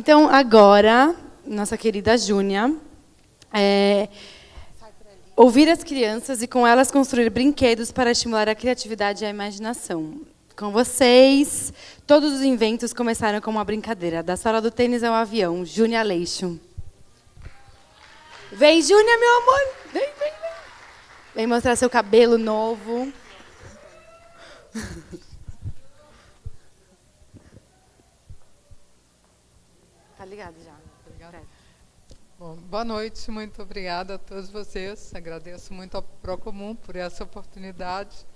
Então, agora, nossa querida Júnia, é, ouvir as crianças e com elas construir brinquedos para estimular a criatividade e a imaginação. Com vocês, todos os inventos começaram com uma brincadeira. Da sala do tênis ao avião, Júnia Leixo. Vem, Júnia, meu amor. Vem, vem, vem. Vem mostrar seu cabelo novo. Tá ligado já. Obrigada. Bom, boa noite, muito obrigada a todos vocês. Agradeço muito ao Procomum por essa oportunidade.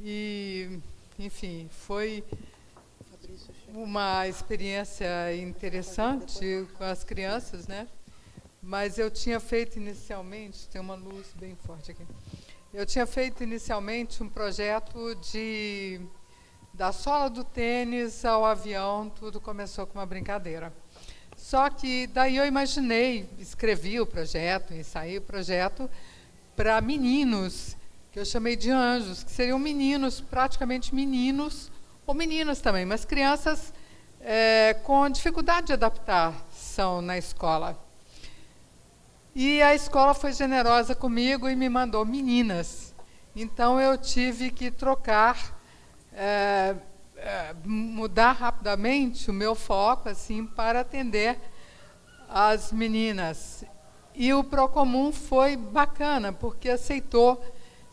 E, enfim, foi uma experiência interessante com as crianças, né? Mas eu tinha feito inicialmente, tem uma luz bem forte aqui. Eu tinha feito inicialmente um projeto de da sola do tênis ao avião, tudo começou com uma brincadeira. Só que daí eu imaginei, escrevi o projeto, ensaiei o projeto para meninos, que eu chamei de anjos, que seriam meninos, praticamente meninos, ou meninas também, mas crianças é, com dificuldade de adaptação na escola. E a escola foi generosa comigo e me mandou meninas. Então eu tive que trocar é, é, mudar rapidamente o meu foco assim para atender as meninas. E o Procomum foi bacana, porque aceitou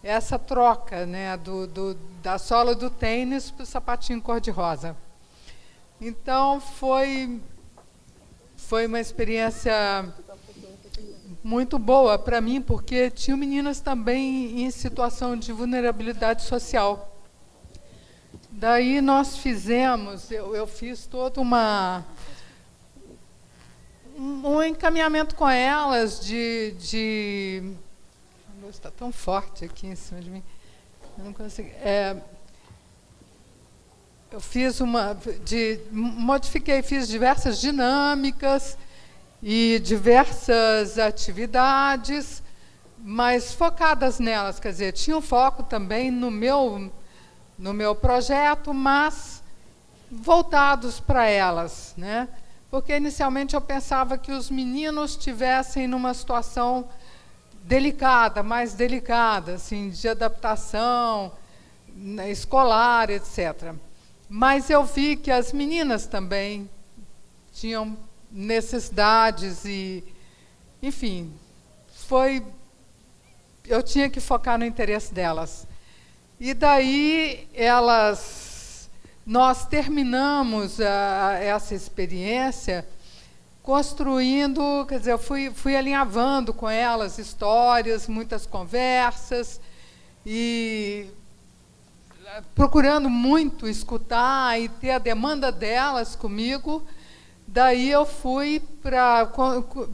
essa troca né, do, do da sola do tênis para o sapatinho cor-de-rosa. Então, foi, foi uma experiência muito boa para mim, porque tinham meninas também em situação de vulnerabilidade social. Daí nós fizemos, eu, eu fiz toda uma um encaminhamento com elas de, de a luz está tão forte aqui em cima de mim, eu não consigo. É, eu fiz uma, de, modifiquei, fiz diversas dinâmicas e diversas atividades, mas focadas nelas, quer dizer, tinha um foco também no meu no meu projeto, mas voltados para elas, né? Porque inicialmente eu pensava que os meninos tivessem numa situação delicada, mais delicada, assim, de adaptação né, escolar, etc. Mas eu vi que as meninas também tinham necessidades e, enfim, foi eu tinha que focar no interesse delas. E daí elas, nós terminamos a, essa experiência construindo, quer dizer, eu fui, fui alinhavando com elas histórias, muitas conversas e procurando muito escutar e ter a demanda delas comigo. Daí eu fui para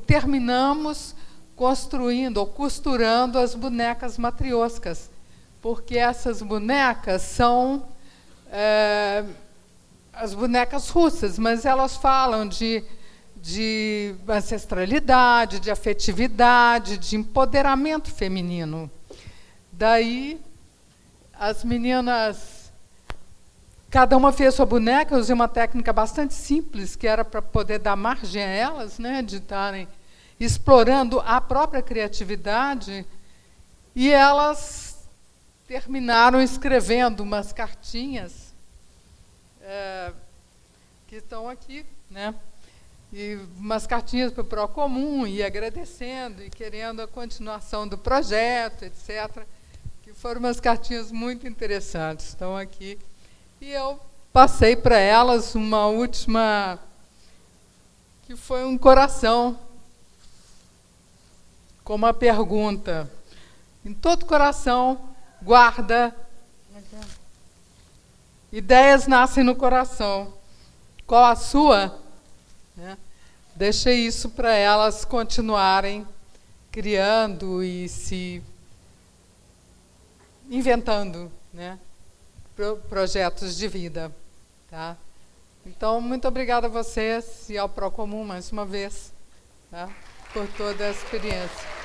terminamos construindo ou costurando as bonecas matrioscas porque essas bonecas são é, as bonecas russas, mas elas falam de, de ancestralidade, de afetividade, de empoderamento feminino. Daí, as meninas, cada uma fez sua boneca, eu usei uma técnica bastante simples, que era para poder dar margem a elas, né, de estarem explorando a própria criatividade, e elas terminaram escrevendo umas cartinhas é, que estão aqui, né? E umas cartinhas para o Procomum, e agradecendo, e querendo a continuação do projeto, etc. Que foram umas cartinhas muito interessantes, estão aqui. E eu passei para elas uma última, que foi um coração, com uma pergunta. Em todo coração guarda. Ideias nascem no coração. Qual a sua? Né? Deixei isso para elas continuarem criando e se inventando né? Pro projetos de vida. Tá? Então, muito obrigada a vocês e ao Procomum mais uma vez tá? por toda a experiência.